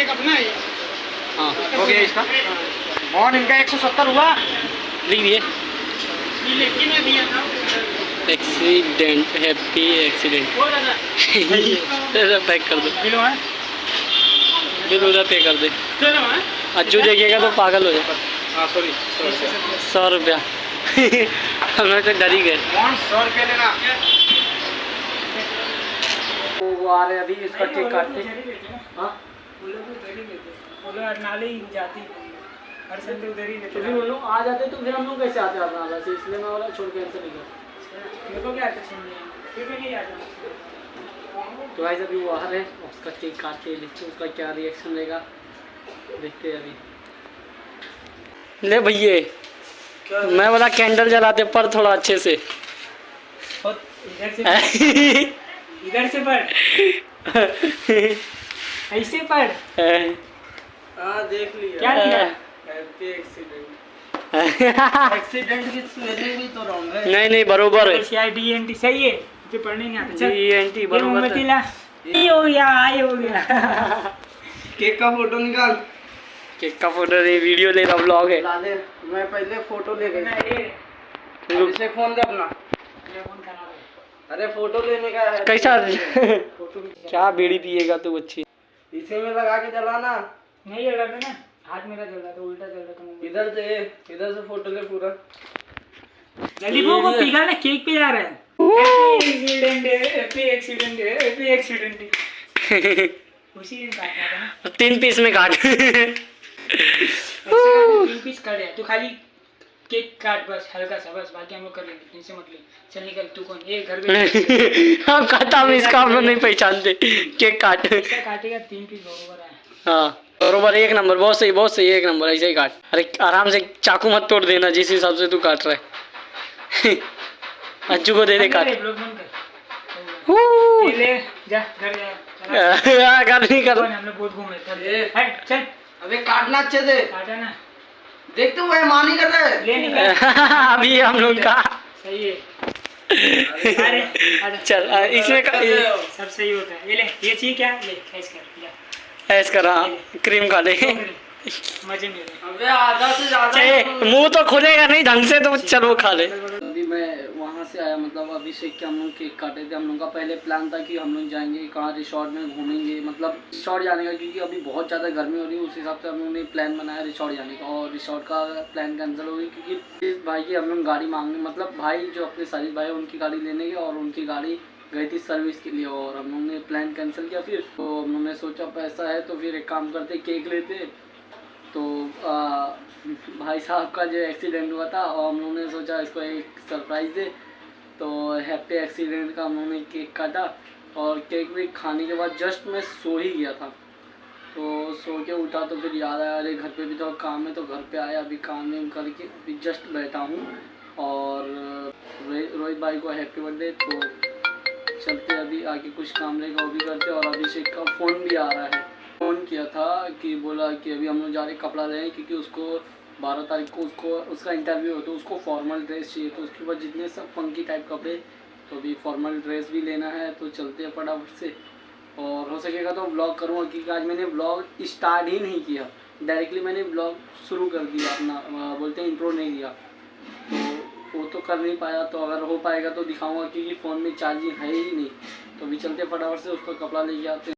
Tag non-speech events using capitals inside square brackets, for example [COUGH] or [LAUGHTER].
Cake अपना है। हाँ हो गया इसका। मौन इनका एक सौ सत्तर हुआ। लिख दिए। ये लेके मैं दिया था। एक्सीडेंट हैप्पी एक्सीडेंट पैक कर दो। बिलो बिल उधर पे कर दे। चलो है। अज्जू देखेगा तो पागल हो जाएगा हाँ सौ रुपया। हमें तो डर ही गए। सौ रुपये लेना? वो आ रहे अभी इसका केक काटते हाँ? ही। ही जाती हर संडे उधर ही तो फिर उन लोग आ जाते तो फिर हम लोग कैसे आते से इसलिए मैं वाला छोड़ के ऐसे नहीं गया मेरे को क्या आता सुनने फिर मैं नहीं आता तो भाई अभी वो आ रहे हैं। उसका केक काटते हैं देखते उसका क्या रिएक्शन रहेगा। देखते हैं अभी। ले भैया मैं बोला कैंडल जलाते पर थोड़ा अच्छे से। इधर से [LAUGHS] इधर से पढ़ [LAUGHS] ऐसे पढ़। हाँ देख लिया। क्या लिया? हैप्पी एक्सीडेंट एक्सीडेंट की स्पेलिंग भी तो रॉन्ग है। नहीं नहीं बरोबर। है C I D N T सही है? मुझे पढ़ने नहीं आता। चल। बरोबर मोमबत्ती है। ये हो गया ये हो गया। केक का फ़ोटो निकाल। केक का फ़ोटो नहीं वीडियो ले रहा ब्लॉग है। ला मैं पहले फ़ोटो ले ना, गई ये इसे फ़ोन दे अपना अरे फ़ोटो लेने का है। कैसा? [LAUGHS] क्या बीड़ी पिएगा तू अच्छी इसे में लगा के जलाना। नहीं जल रहा था ना? हाथ मेरा जल रहा था उल्टा जल रहा था इधर से इधर से फ़ोटो ले पूरा। जल्दी वो को पिघा ना केक पे जा रहा है। Accident happy accident happy accident उसी दिन काटना था तीन पीस में काट। तीन पीस कर दिया तू खाली केक काट बस हल्का सा बस बाकी हम लोग कर लेंगे टेंशन मत ले। चल निकल तू कौन? ये घर पे [LAUGHS] हम खाता हम इसका हम लोग नहीं पहचानते। केक काट। ऐसा काटेगा तीन पीस बरोबर है। हाँ बरोबर एक नंबर बहुत सही बहुत सही एक नंबर ऐसे ही काट। अरे आराम से चाकू मत तोड़ देना जिस हिसाब से तू काट रहा है। [LAUGHS] अज्जू को दे दे काट। ब्लॉग बंद कर। हू। ये ले जा घर जा। [LAUGHS] हाँ, नहीं कर। हम लोग बहुत घूमे चल ए। हट अबे काटना अच्छे से। काटा ना। देख हुए मान ही। कर रहे अभी हम लोग का। सही है। अरे अरे। चल इसमें का, ये, सब सही होता है। ये ले ये चाहिए क्या? ले ऐसे कर ऐस कर हाँ क्रीम खा ले। मज़े में अबे आधा से ज़्यादा मुँह तो खुलेगा नहीं ढंग से तो चलो खा ले। से आया मतलब अभिषेक के हम लोग केक काटे थे। हम लोग का पहले प्लान था कि हम लोग जाएँगे कहाँ रिसोर्ट में घूमेंगे। मतलब रिसोर्ट जाने का क्योंकि अभी बहुत ज़्यादा गर्मी हो रही है उस हिसाब से हम लोग ने प्लान बनाया रिसोर्ट जाने का। और रिसोर्ट का प्लान कैंसिल हो गई क्योंकि इस भाई की हम लोग गाड़ी मांगे मतलब भाई जो अपने सरीफ भाई उनकी गाड़ी लेने गए और उनकी गाड़ी गई थी सर्विस के लिए और हम लोग ने प्लान कैंसिल किया फिर। तो हम लोग ने सोचा पैसा है तो फिर एक काम करते केक लेते। तो आ, भाई साहब का जो एक्सीडेंट हुआ था और हम लोगों ने सोचा इसको एक सरप्राइज़ दे। तो हैप्पी एक्सीडेंट का उन्होंने केक काटा और केक भी खाने के बाद जस्ट मैं सो ही गया था। तो सो के उठा तो फिर याद आया, अरे घर पे भी थोड़ा काम है तो घर पे आया, अभी काम वाम करके अभी जस्ट बैठा हूँ और रोहित भाई को हैप्पी बर्थडे तो चलते अभी आगे कुछ काम रहेगा, वो भी करते और अभिषेक का फ़ोन भी आ रहा है। फ़ोन किया था कि बोला कि अभी हम लोग जा रहे कपड़ा लेने, क्योंकि उसको बारह तारीख को उसको, उसका इंटरव्यू हो तो उसको फॉर्मल ड्रेस चाहिए तो उसके बाद जितने सब फंकी टाइप कपड़े तो अभी फॉर्मल ड्रेस भी लेना है तो चलते हैं फटाफट से। और हो सकेगा तो ब्लॉग करूँगा, क्योंकि आज मैंने ब्लॉग स्टार्ट ही नहीं किया। डायरेक्टली मैंने ब्लॉग शुरू कर दिया अपना बोलते हैं इंट्रो नहीं दिया तो वो तो कर नहीं पाया तो अगर हो पाएगा तो दिखाऊँगा, क्योंकि फ़ोन में चार्जिंग है ही नहीं। तो अभी चलते फटाफट से, उसका कपड़ा लेके आते